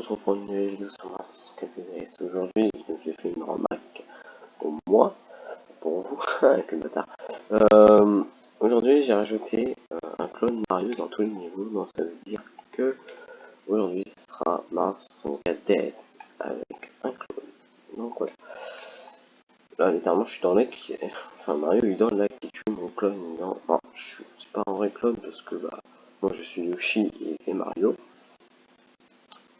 retrouve pour une nouvelle vidéo sur Aujourd'hui, j'ai fait une remarque pour moi, pour vous, avec le bâtard. Euh, aujourd'hui, j'ai rajouté euh, un clone Mario dans tous les niveaux, donc ça veut dire que aujourd'hui, ce sera Mars 64 DS avec un clone. Donc voilà. Là, littéralement, je suis dans le lac, enfin Mario il est dans le lac qui tue mon clone. Dans... Enfin, je suis pas un vrai clone parce que bah, moi je suis Yoshi et c'est Mario.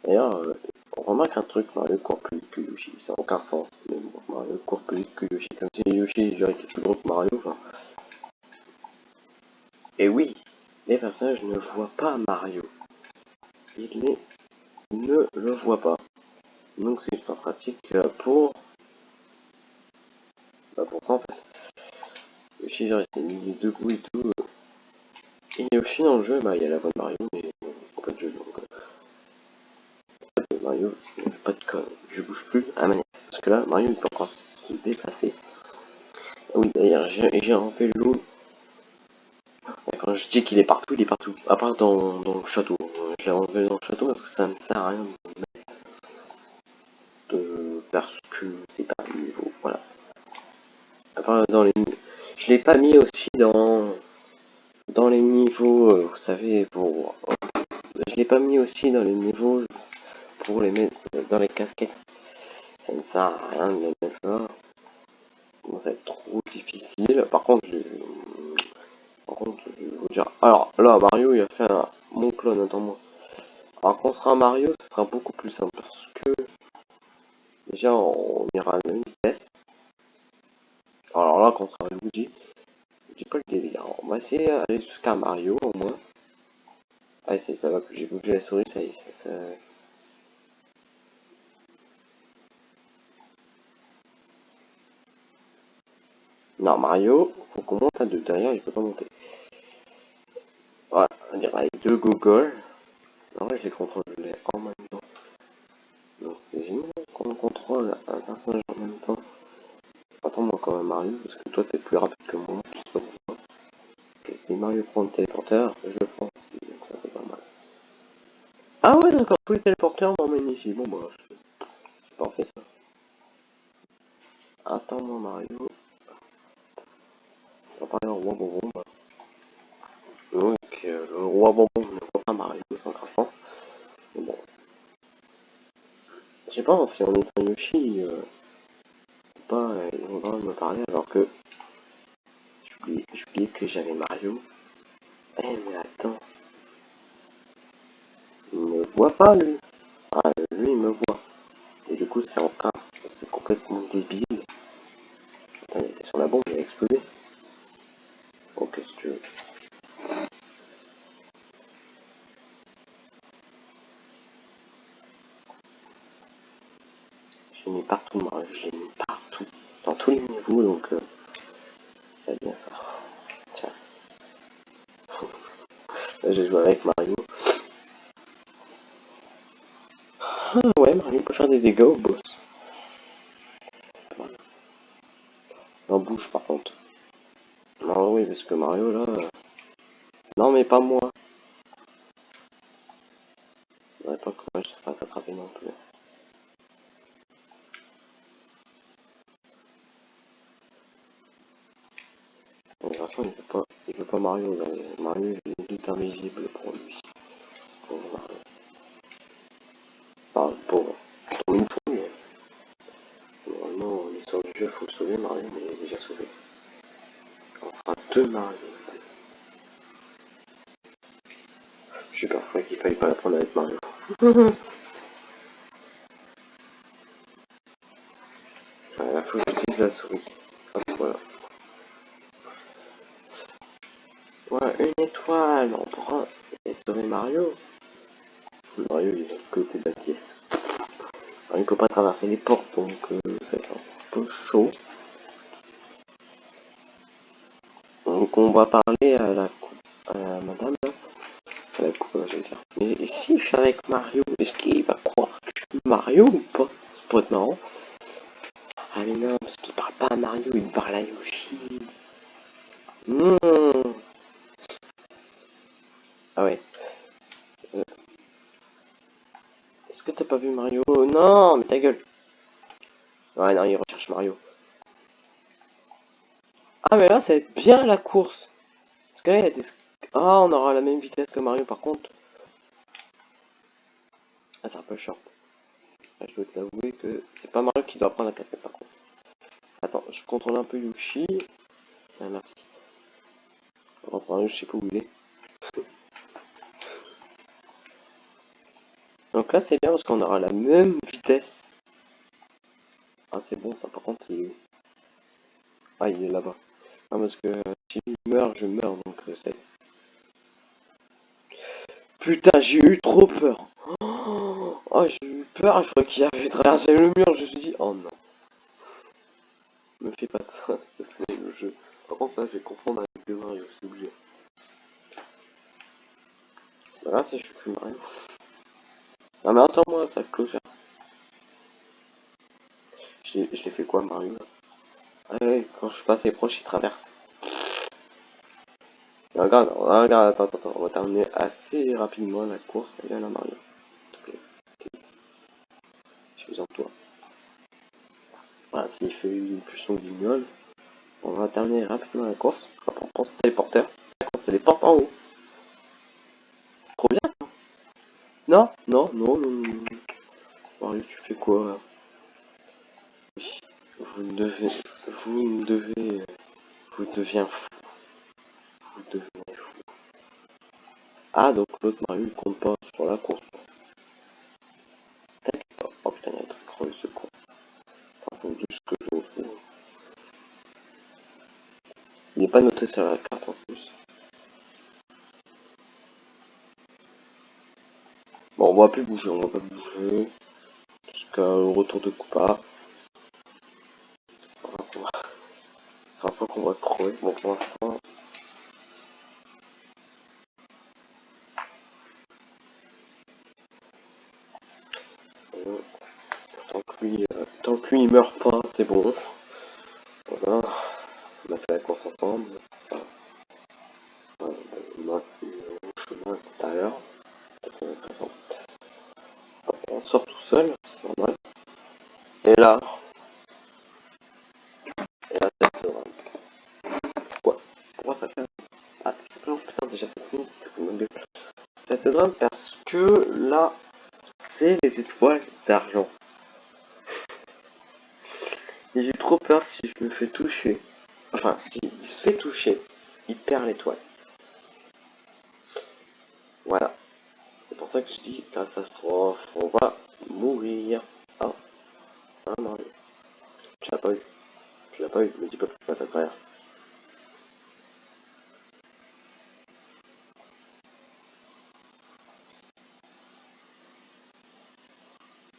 D'ailleurs, euh, on remarque un truc, Mario court plus vite que Yoshi, ça n'a aucun sens. Mais bon, Mario court plus vite que Yoshi, comme si Yoshi je était plus gros que Mario. Enfin. Et oui, les personnages ne voient pas Mario. Ils ne le voient pas. Donc c'est ultra pratique euh, pour... Bah pour ça en fait. Yoshi genre il mis debout et tout. Et Yoshi dans le jeu, bah il y a la voix de Mario, mais bon, pas de jeu donc... Mario, pas de code, je bouge plus à manette. Parce que là, Mario il peut encore se déplacer. Ah oui, d'ailleurs, j'ai rempli l'eau. Je dis qu'il est partout, il est partout. À part dans, dans le château. Je l'ai enlevé dans le château parce que ça ne sert à rien de mettre. De... Parce que c'est pas le niveau. Voilà. À part dans les. Je l'ai pas mis aussi dans. Dans les niveaux, euh, vous savez, pour. Je l'ai pas mis aussi dans les niveaux pour les mettre dans les casquettes. Ça ne sert à rien de les mettre là. Ça va être trop difficile. Par contre, je... Par contre, je vais vous Alors là, Mario, il a fait un... mon clone, attends-moi. Alors quand on sera Mario, ce sera beaucoup plus simple parce que déjà on ira à la même vitesse. Alors là, quand on sera Luigi, dis pas le délire. On va essayer d'aller jusqu'à Mario au moins. Ah, ça va plus, j'ai bougé la souris, ça y est. Non, Mario, faut qu'on monte à deux. Derrière, il peut pas monter. Voilà, on dirait avec deux Google. En vrai, je les contrôle en même temps. Donc, c'est génial qu'on contrôle un personnage en même temps. Attends-moi quand même, Mario, parce que toi, t'es plus rapide que moi. Je sais pas pourquoi. Ok, si Mario prend le téléporteur, je le prends aussi. Donc, ça fait pas mal. Ah ouais, d'accord, tous les téléporteurs m'emmènent ici. Bon, bah, c'est parfait ça. Attends-moi, Mario parler au roi bonbon. Le roi bonbon ne voit pas Mario sans. Mais bon. Je sais pas si on est un Yoshi euh, pas, ils vont me parler alors que j'oubliais que j'avais Mario. Eh mais attends. Il me voit pas lui. Ah lui il me voit. Et du coup c'est encore c'est complètement débile. Il était sur la bombe, il a explosé. Je l'ai mis mis partout, dans tous les niveaux, donc euh, c'est bien ça. Tiens. Là, j'ai joué avec Mario. Ah ouais, Mario peut faire des dégâts au boss. En bouge par contre. Non, oui, parce que Mario là. Euh, non, mais pas moi. Je pas comment je sais pas t'attraper non plus. De toute façon, il veut pas, il veut pas Mario. Là. Mario, il est invisible pour lui. Pour Mario. Enfin, une fois, mais normalement, l'histoire du jeu, il faut le sauver. Mario, mais il est déjà sauvé. On fera deux Mario. Je suis parfois qu'il fallait pas la prendre avec Mario. Il faut que j'utilise la souris. voilà. Une étoile, pourra essayer de sauver Mario. Mario, il est de côté de la pièce. Alors, il peut pas traverser les portes, donc euh, c'est un peu chaud. Donc on va parler à la, à madame, à coupe. Mais si je suis avec Mario, est-ce qu'il va croire que je suis Mario ou pas Ça pourrait être marrant. Ah mais non, parce qu'il parle pas à Mario, il parle à Yoshi. Mmh. Ah ouais. Euh. Est-ce que t'as pas vu Mario. Non, mais ta gueule. Ouais, non, il recherche Mario. Ah, mais là, ça va être bien la course. Parce que là, il y a des... Ah, on aura la même vitesse que Mario, par contre. Ah, c'est un peu short. je dois t'avouer que c'est pas Mario qui doit prendre la casquette, par contre. Attends, je contrôle un peu Yoshi. Tiens, merci. Reprend je sais pas où il est. Donc là, c'est bien parce qu'on aura la même vitesse. Ah, c'est bon, ça, par contre, il est où? Ah, il est là-bas. Non, parce que si je meurs, je meurs, donc euh, c'est... Putain, j'ai eu trop peur. Oh, j'ai eu peur, je crois qu'il avait traversé le mur, je me suis dit, oh non. Me fais pas ça, s'il te plaît, le jeu. Par contre, là, je vais confondre avec le Mario, c'est obligé. Là, si je suis plus Mario. Non mais attends-moi, ça cloche. Je l'ai fait quoi, Mario Quand je suis passé proche, il traverse. regarde, attends, attends, on va terminer assez rapidement la course. Allez, là, Mario. Je suis en toi. Voilà, s'il fait une son guignol, on va terminer rapidement la course. On prend ce téléporteur. Course téléporte en haut. Trop bien. Non, non, non, non, non. Tu fais quoi Vous devez, vous devez, vous devenez fou. Vous devenez fou. Ah, donc l'autre Mario, pas sur la course. T'inquiète pas. Oh putain, il y a un truc creux, ce con. Par contre, que je. Il n'est pas noté sur la carte en plus. Bon, on va plus bouger, on va pas bouger. Jusqu'à le retour de Koopa. C'est un fois crever. Bon, pour l'instant. Tant que lui, euh, tant meurt pas, c'est bon. Voilà. On a fait la course ensemble. Voilà. On a fait le chemin tout à l'heure. On sort tout seul, c'est normal. Et là, et là, ça fait Pourquoi Pourquoi ça fait Ah, ça fait putain, déjà 7 minutes. Ça fait drame parce là, c'est les étoiles d'argent. Et j'ai trop peur si je me fais toucher. Enfin, s'il se fait toucher, il perd l'étoile. Voilà. C'est pour ça que je dis catastrophe. On va mourir. Ah. Ah. Tu l'as pas eu. Tu l'as pas eu. Me dis pas passes à travers.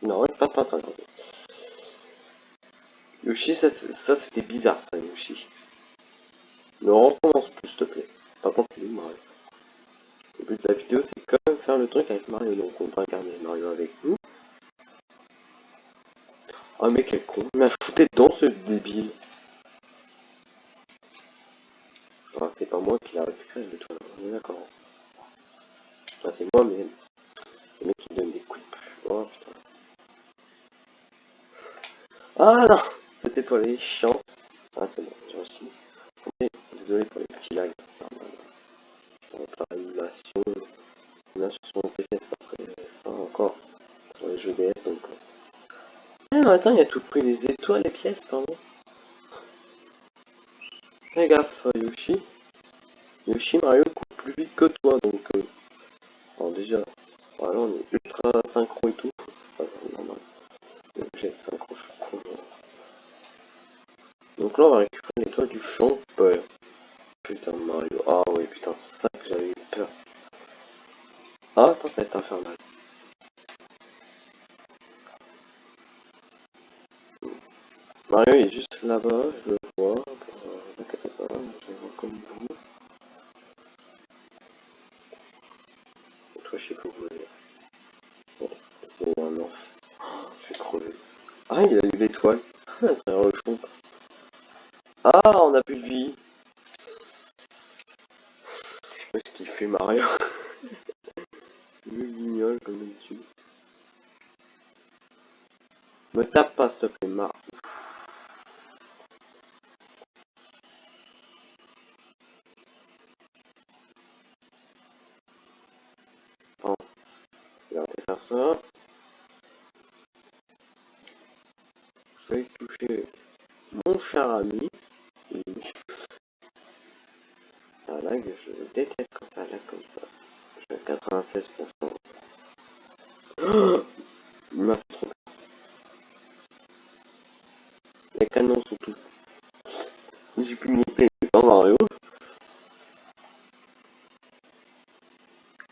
Non, pas, pas, pas, pas. Yoshi, ça, ça c'était bizarre, ça, Yoshi. Ne recommence plus, s'il te plaît. Il est Mario. Le but de la vidéo, c'est quand même faire le truc avec Mario. Donc, on va garder Mario avec nous. Ah, mais quel con. Il m'a fouté dedans, ce débile. Ah, c'est pas moi qui l'a récupéré, le toit. On est d'accord. Ah, c'est moi, mais... Le mec qui donne des coups de Oh, putain. Ah, non Cette étoile est chiante. Ah, c'est bon, j'ai. Désolé pour les petits lags. Là sur son PC, pas ça encore. Sur les jeux DS, donc. Ah, mais attends, il a tout pris les étoiles, les pièces, pardon. Fais gaffe, Yoshi. Yoshi, Mario court plus vite que toi, donc. Euh... Alors, déjà, voilà, on est ultra synchro et tout. Enfin, normal. J'ai synchro, je suis con. On va récupérer l'étoile du champ. Putain, Mario. Ah ouais, putain, ça que j'avais eu peur. Ah, attends, ça va être infernal. Mario est juste là-bas, Ça lag, je déteste quand ça lag comme ça. Je suis à 96%. Il m'a fait trop Les canons sont tout. J'ai pu monter dans Mario.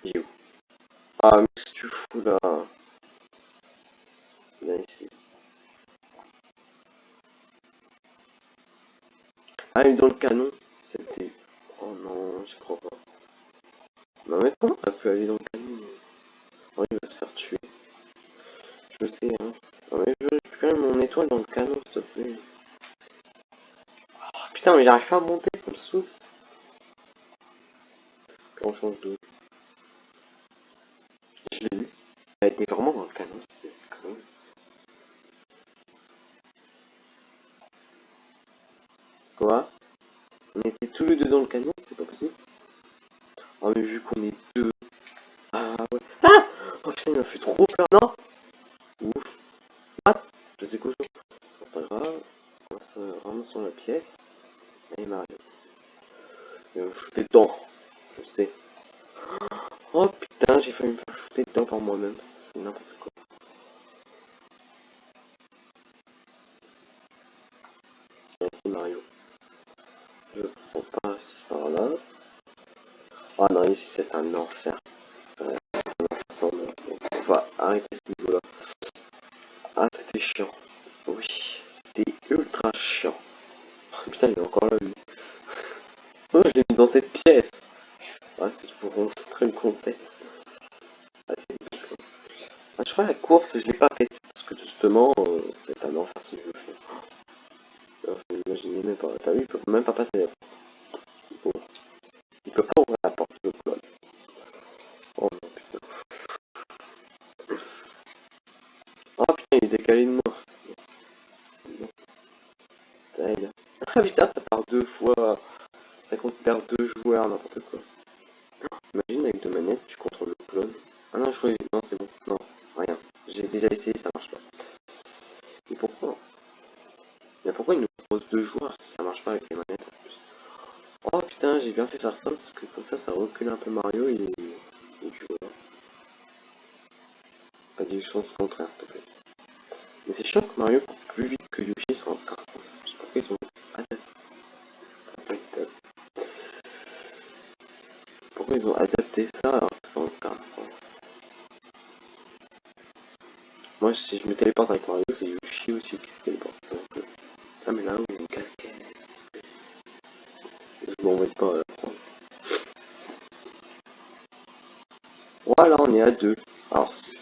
Il est où Ah, mais qu'est-ce que tu fous là Viens ici. Ah, il est dans le canon. C'était. Oh non, je crois pas. Non, mais comment t'as pu aller dans le canon Oh, il va se faire tuer. Je sais, hein. Non, mais je récupère mon étoile dans le canon, s'il te plaît. Oh, putain, mais j'arrive pas à monter, ça me on change de. Je l'ai vu. Elle était vraiment dans le canon, c'est quand même. Quoi? On était tous les deux dans le canon, c'est pas possible. Oh mais vu qu'on est deux. Ah ouais. Ah Oh putain, il m'a fait trop peur, non Ouf. What Je sais quoi C'est pas grave. Ramassons la pièce. Et Mario. Il va me shooter dedans. Je sais. Oh putain, j'ai failli me faire shooter dedans par moi-même. C'est n'importe quoi. Merci Mario. Je passe par là. Oh non, ici c'est un enfer. On va arrêter ce niveau-là. Ah, c'était chiant. Oui, c'était ultra chiant. Oh, putain, il est encore là, lui. Mis dans cette pièce. Ah, c'est pour montrer le concept. Ah, ah, je crois la course, je l'ai pas faite. Parce que justement, euh, c'est un enfer si je le fais. Imaginez même pas. T'as vu, il peut même pas passer. Il peut pas ouvrir la porte, le clone. Oh non, putain. Oh putain, il est décalé de moi. Ah putain, ça part deux fois. Deux joueurs, n'importe quoi. Imagine avec deux manettes, tu contrôles le clone. Ah non, je crois non, c'est bon. Non, rien. J'ai déjà essayé, ça marche pas. Et pourquoi? Mais pourquoi il nous propose deux joueurs si ça marche pas avec les manettes en plus? Oh putain, j'ai bien fait faire ça parce que comme ça, ça recule un peu Mario et, et tu vois. Pas sens contraire. Mais c'est chiant que Mario court plus vite que Yoshi sur Je sais pas pourquoi ils ont adapté. Ils ont adapté ça alors que ça n'a Moi, si je me téléporte avec Mario, c'est Yoshi aussi qui se téléporte. Donc, euh... Ah, mais là, où il y a une casquette. Je m'en vais pas la prendre. Voilà, on est à deux. Alors, c'est.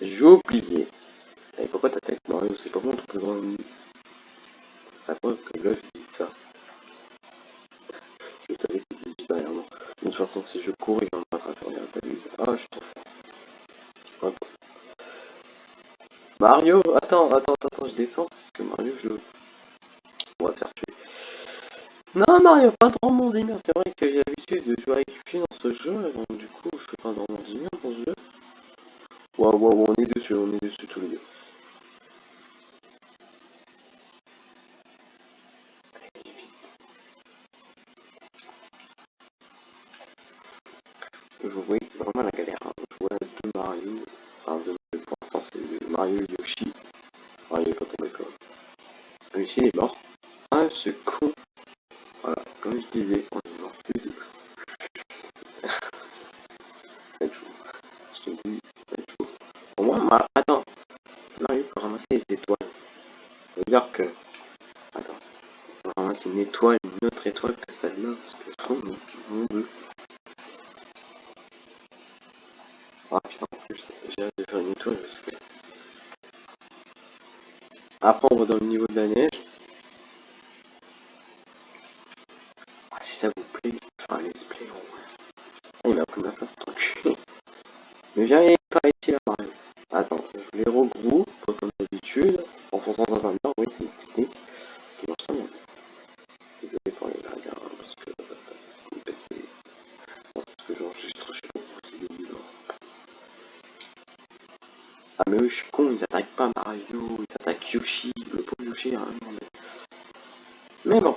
J'ai oublié. Et pourquoi t'attaques Mario C'est pas bon, ton plus grand ennemi. Ça preuve que là, je dis ça. Je savais qu'il était juste derrière moi. De toute façon, si je cours, il va me rattraper. Regarde, t'as vu Ah, je suis trop fort. Mario Attends, attends, attends, je descends parce que Mario, je On va se faire tuer. Non, Mario, pas trop mon C'est vrai que j'ai l'habitude de jouer avec Yoshi dans ce jeu, donc du coup, je fais pas dans mon dans ce jeu. Waouh, waouh, on est dessus, on est Ah putain, en plus, j'ai hâte de faire une étoile parce que... Après, on va dans le niveau de la neige. Ah, si ça vous plaît, faire un let's play, Ah, il m'a pris ma place, tranquille. Mais viens pas ici là, Mario. Attends, je les regroupe pour qu'on mais eux, je suis con, ils attaquent pas Mario, ils attaquent Yoshi, le pauvre Yoshi, hein, mais... bon.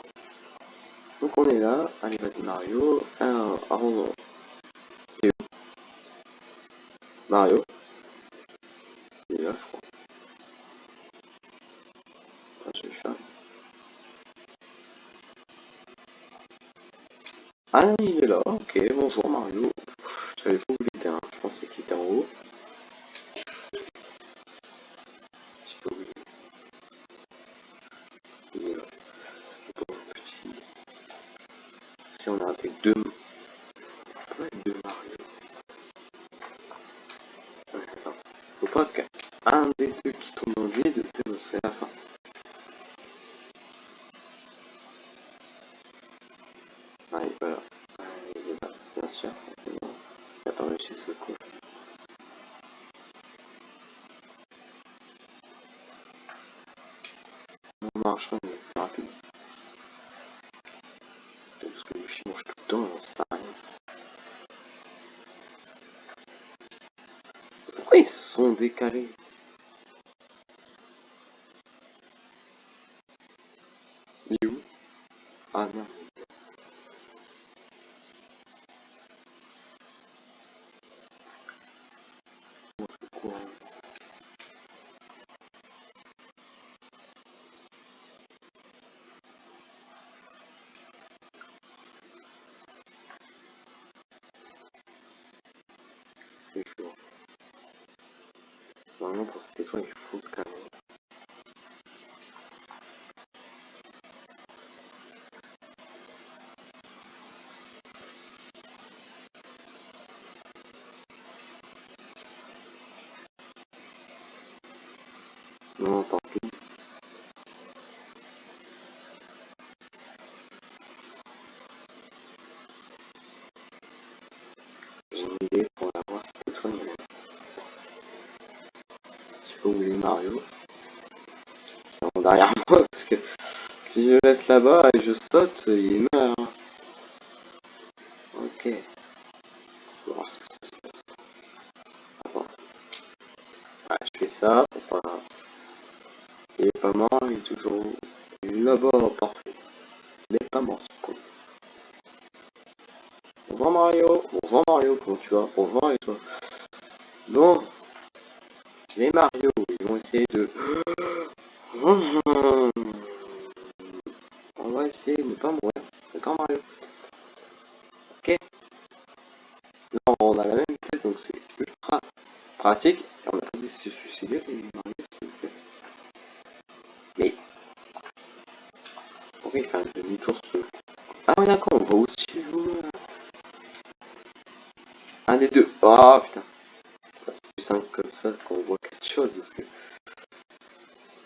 Donc on est là, allez vas-y Mario, alors, avant... Mario Il est là, je crois. Ah, je vais faire. Ah, il est là, ok, bonjour Mario. J'avais fou qu'il était, je pensais qu'il était en haut. Pourquoi ils sont décalés Il est Oublier Mario. C'est en derrière moi parce que si je laisse là-bas et je saute, il meurt. Ok. On va voir ce que ça se passe. Attends. Ouais, je fais ça pas. Il est pas mort, il est toujours là-bas, parfait. Il est pas mort ce con. Au revoir Mario, au revoir Mario, comment tu vas? Au revoir et toi Bon, les Mario, ils vont essayer de... On va essayer de ne pas mourir. D'accord Mario Ok Là on a la même vitesse donc c'est ultra pratique. Et on a pas de se suicider les Mario s'il vous plaît. Mais... Pourquoi il fait un demi-tour ce... Ah oui d'accord, on va aussi jouer... Un des deux. Oh putain. C'est plus simple comme ça qu'on voit quelque chose parce que.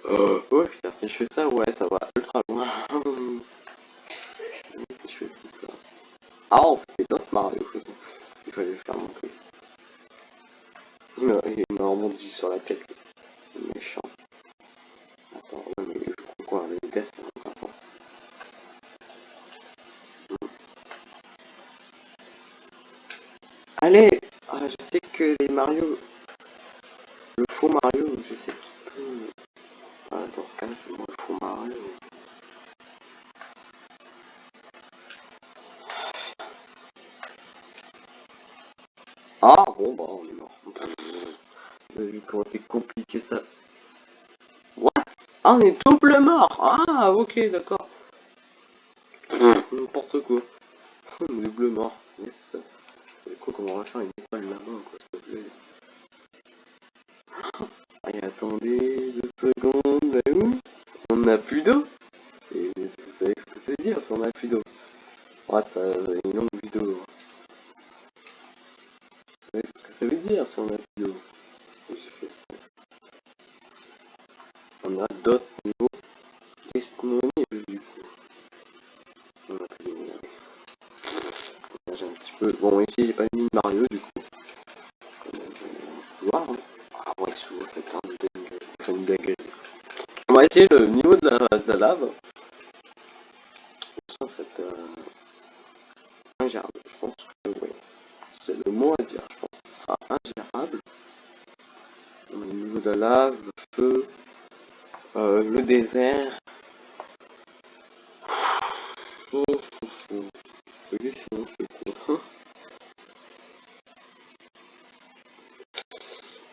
Oh, ouais putain, si je fais ça, ouais, ça va ultra loin. si je fais ça. Ah, on fait d'autres Mario. Il fallait le faire montrer. Il m'a rebondi sur la tête. Méchant. Attends, ouais, mais je crois quoi, la vitesse, ça. Allez ah, Je sais que les Mario... Le faux Mario, je sais qu'il peut... Ah, dans ce cas-là, c'est moi le faux Mario. Ah, bon, bah, on est. vu comment c'est compliqué ça. What? Ah, on est double mort Ah, ok, d'accord. N'importe quoi. double mort. Yes. C'est quoi comment on va faire? Une étoile là-bas, quoi, s'il te plaît Allez, attendez deux secondes, où On n'a plus d'eau Et vous savez ce que ça veut dire si on n'a plus d'eau Ouais, ça, une longue vidéo. Vous savez ce que ça veut dire si on n'a plus d'eau On a d'autres niveaux disponibles du coup. On a plus de J'ai un petit peu... Bon, ici, j'ai pas mis Mario du coup. Voir, hein. Ah ouais, souvent, fait un de dingue. On va essayer le niveau de la, de la lave. Sans cette... Euh... Ingérable. Je pense que oui. C'est le mot à dire. Je pense que ce sera ingérable. Au niveau de la lave, le feu, euh, le désert.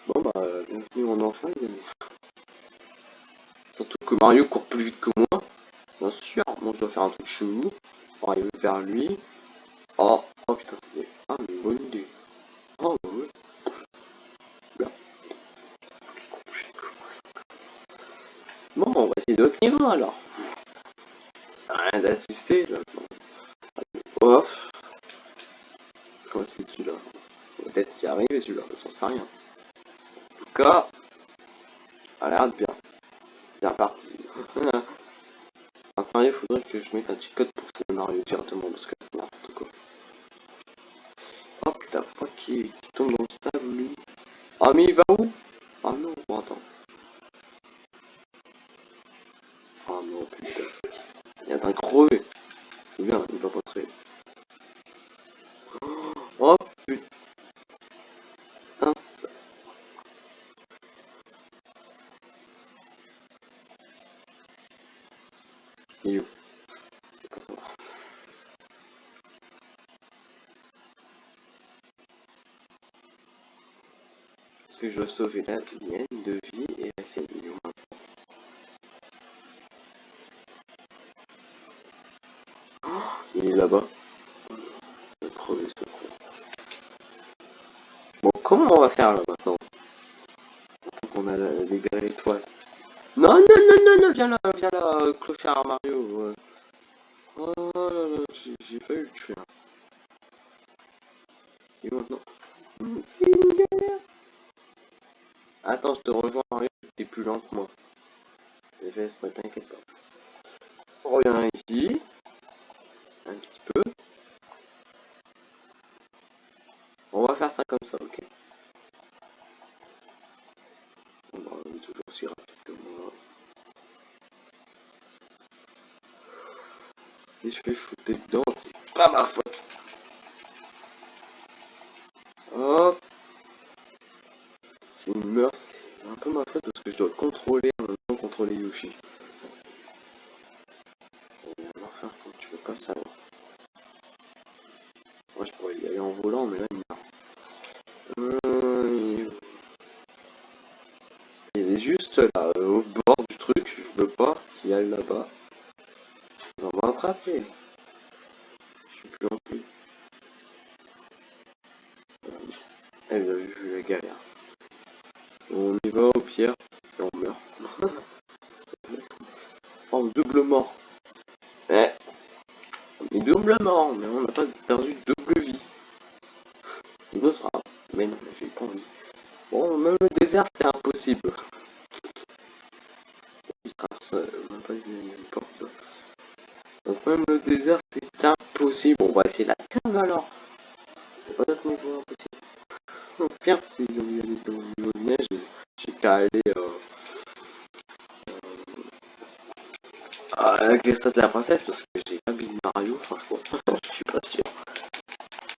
Bon bah, bienvenue en enfant, Surtout que Mario court plus vite que moi. Bien sûr, moi je dois faire un truc chelou pour arriver vers lui. Oh, oh putain, c'est ah, une idée. Ouais. Bon, on va essayer d'autres niveaux alors. Ça n'a rien d'assister là. Off. Comment c'est celui-là Peut-être qu'il arrive celui-là, j'en sais rien. En tout cas, a l'air de bien. Bien parti. en sérieux, faudrait que je mette un petit code que Mario directement parce que c'est n'importe quoi. Putain, faut pas qu'il tombe dans le sable lui. Ah mais il va Que je dois sauver la mienne de vie et la sienne Il est là-bas. Bon, comment on va faire là maintenant? On a libéré l'étoile. Non, non, non, non, non, viens là, viens là, clochard Mario. Oh là là, j'ai failli le tuer. Et maintenant? Attends, je te rejoins t'es plus lent que moi. Je t'inquiète pas. On revient ici. Un petit peu. On va faire ça comme ça, ok On toujours aussi rapide que moi. Et je fais shooter dedans, c'est pas ma faute. Hop. C'est une meurtre, c'est un peu ma faute parce que je dois contrôler en même temps contrôler Yoshi. C'est un enfer quand tu peux pas savoir. Moi je pourrais y aller en volant mais là il euh, il est juste là, au bord du truc, je veux pas qu'il aille là-bas. On va m'attraper. Je suis plus en plus. Elle a vu la galère. On y va au pierre et on meurt. en double mort. Eh. On est double mort, mais on n'a pas perdu double vie. Il sera. Mais non, j'ai pas envie. Bon, même le désert, c'est impossible. Donc même le désert, c'est impossible. On va essayer la cave alors. C'est pas d'autre niveau impossible. Au pire, si j'ai envie d'aller niveau de neige, j'ai qu'à aller... Euh, euh, les stats de la princesse, parce que j'ai pas mis Mario, franchement. je suis pas sûr.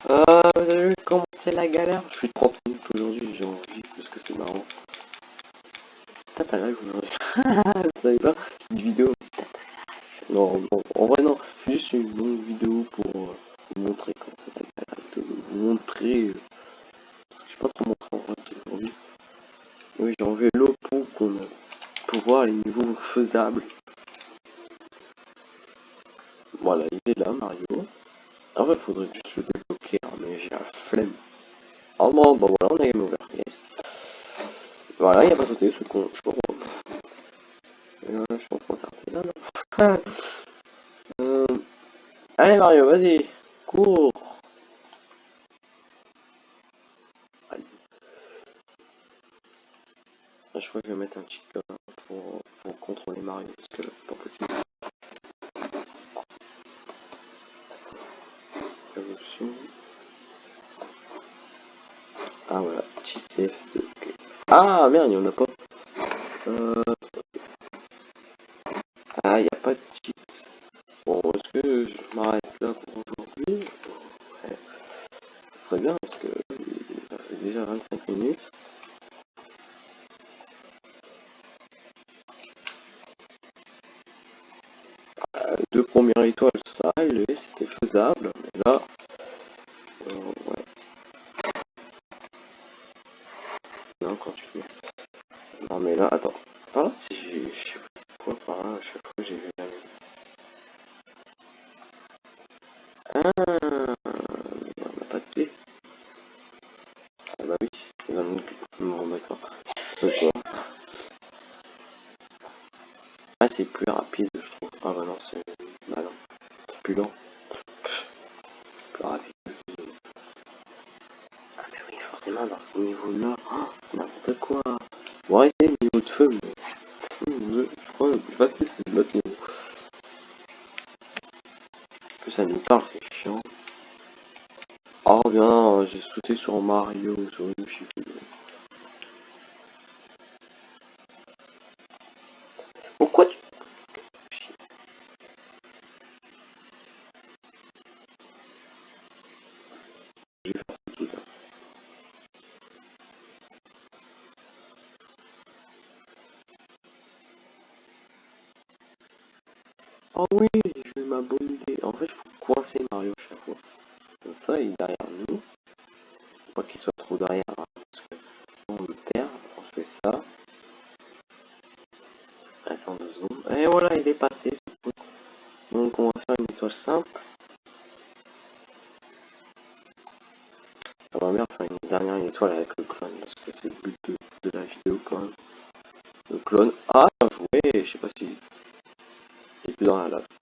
Euh, vous avez vu comment c'est la galère Je suis 30 minutes aujourd'hui, j'ai envie, parce que c'est marrant. Tata live aujourd'hui. Vous savez pas C'est une vidéo, Non, non, en vrai non, c'est juste une longue vidéo pour euh, vous montrer comment c'est la galère, vous montrer... Euh, parce que je sais pas trop montrer en vrai aujourd'hui. Oui, j'ai enlevé l'eau pour qu'on pour voir les niveaux faisables. Voilà, il est là, Mario. En vrai, il faudrait juste le débloquer, hein, mais j'ai la flemme. Oh bon, bah voilà, on a game over. Voilà, il n'y a pas sauté, ce con, je comprends. Non euh... Allez Mario, vas-y, cours Ah merde, il n'y en a pas. Euh, ah, il n'y a pas de cheat. Bon, est-ce que je m'arrête là pour aujourd'hui? Ce serait bien parce que ça fait déjà 25 minutes. Euh, deux premières étoiles, ça c'était faisable. Mais là, euh, là, attends. Par si je... que ça nous parle, c'est chiant. Ah, oh, bien, euh, j'ai sauté sur Mario sur une je Pourquoi tu... Oh oui clone. Ah, bien joué, je sais pas si. Il est plus dans la lave.